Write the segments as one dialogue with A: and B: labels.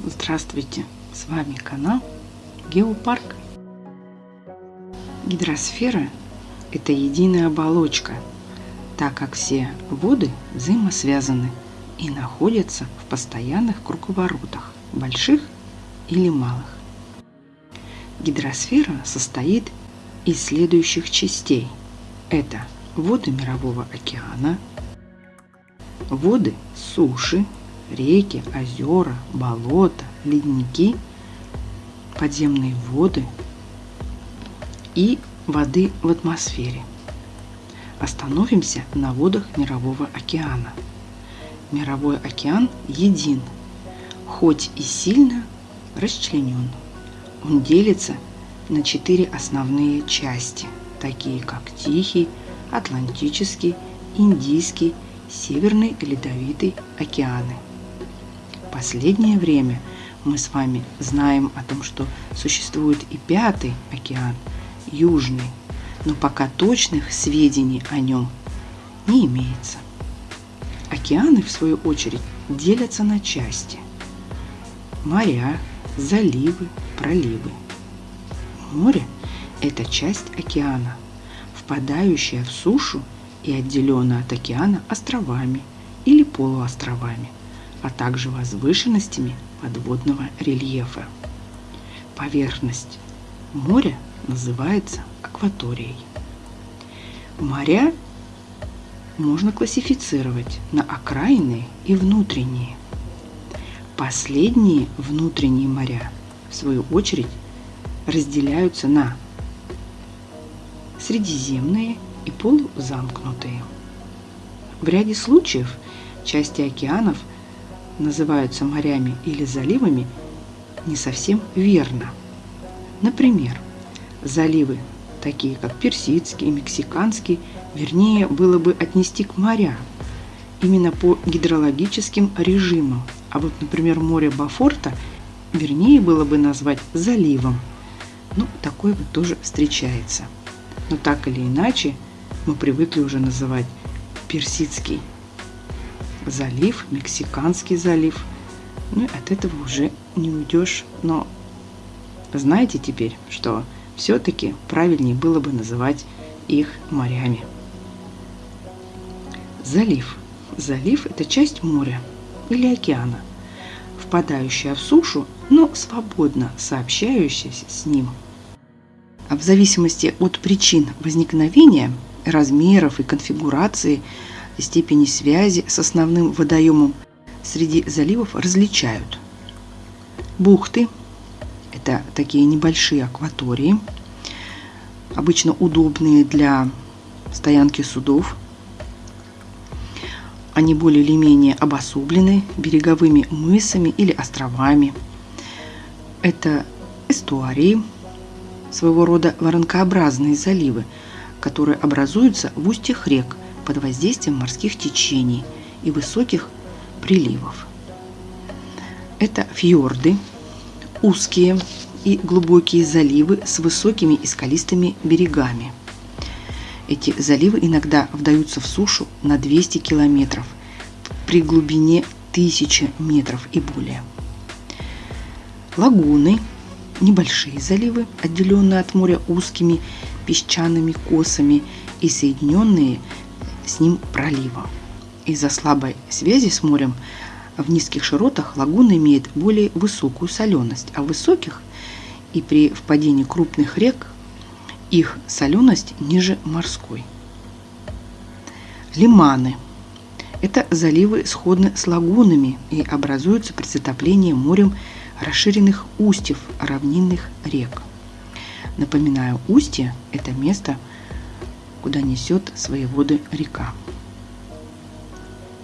A: Здравствуйте! С вами канал Геопарк. Гидросфера – это единая оболочка, так как все воды взаимосвязаны и находятся в постоянных круговоротах, больших или малых. Гидросфера состоит из следующих частей. Это воды Мирового океана, воды суши, реки, озера, болота, ледники, подземные воды и воды в атмосфере. Остановимся на водах Мирового океана. Мировой океан един, хоть и сильно расчленен. Он делится на четыре основные части, такие как Тихий, Атлантический, Индийский, Северный Ледовитый океаны. Последнее время мы с вами знаем о том, что существует и пятый океан, Южный, но пока точных сведений о нем не имеется. Океаны, в свою очередь, делятся на части. Моря, заливы, проливы. Море – это часть океана, впадающая в сушу и отделенная от океана островами или полуостровами, а также возвышенностями подводного рельефа. Поверхность моря называется акваторией. Моря можно классифицировать на окраинные и внутренние. Последние внутренние моря, в свою очередь, разделяются на средиземные и полузамкнутые. В ряде случаев части океанов называются морями или заливами не совсем верно. Например, заливы, такие как Персидский, Мексиканский, вернее было бы отнести к морям, именно по гидрологическим режимам. А вот, например, море Бафорта вернее было бы назвать заливом. Ну, такое вот тоже встречается. Но так или иначе, мы привыкли уже называть Персидский залив, Мексиканский залив. Ну, от этого уже не уйдешь. Но знаете теперь, что все-таки правильнее было бы называть их морями. Залив. Залив – это часть моря или океана, впадающая в сушу, но свободно сообщающаяся с ним. А в зависимости от причин возникновения, размеров и конфигурации, степени связи с основным водоемом среди заливов различают. Бухты – это такие небольшие акватории, обычно удобные для стоянки судов – они более или менее обособлены береговыми мысами или островами. Это эстуарии, своего рода воронкообразные заливы, которые образуются в устьях рек под воздействием морских течений и высоких приливов. Это фьорды, узкие и глубокие заливы с высокими и скалистыми берегами – эти заливы иногда вдаются в сушу на 200 километров при глубине 1000 метров и более. Лагуны – небольшие заливы, отделенные от моря узкими песчаными косами и соединенные с ним проливом. Из-за слабой связи с морем в низких широтах лагуна имеет более высокую соленость, а в высоких и при впадении крупных рек их соленость ниже морской. Лиманы – это заливы сходны с лагунами и образуются при затоплении морем расширенных устьев равнинных рек. Напоминаю, устье – это место, куда несет свои воды река.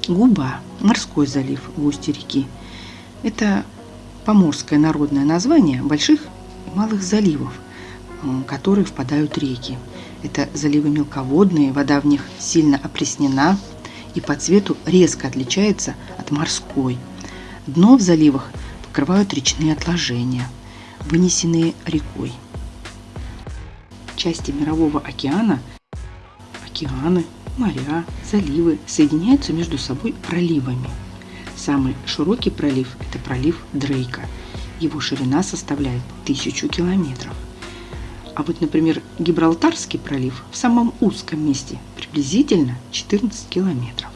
A: Губа – морской залив в устье реки. Это поморское народное название больших и малых заливов – которые впадают реки. Это заливы мелководные, вода в них сильно опреснена и по цвету резко отличается от морской. Дно в заливах покрывают речные отложения, вынесенные рекой. Части Мирового океана, океаны, моря, заливы соединяются между собой проливами. Самый широкий пролив – это пролив Дрейка. Его ширина составляет тысячу километров. А вот, например, Гибралтарский пролив в самом узком месте приблизительно 14 километров.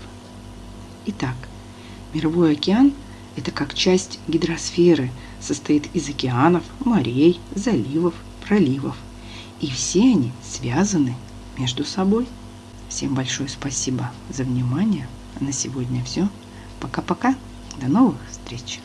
A: Итак, мировой океан – это как часть гидросферы, состоит из океанов, морей, заливов, проливов. И все они связаны между собой. Всем большое спасибо за внимание. На сегодня все. Пока-пока. До новых встреч.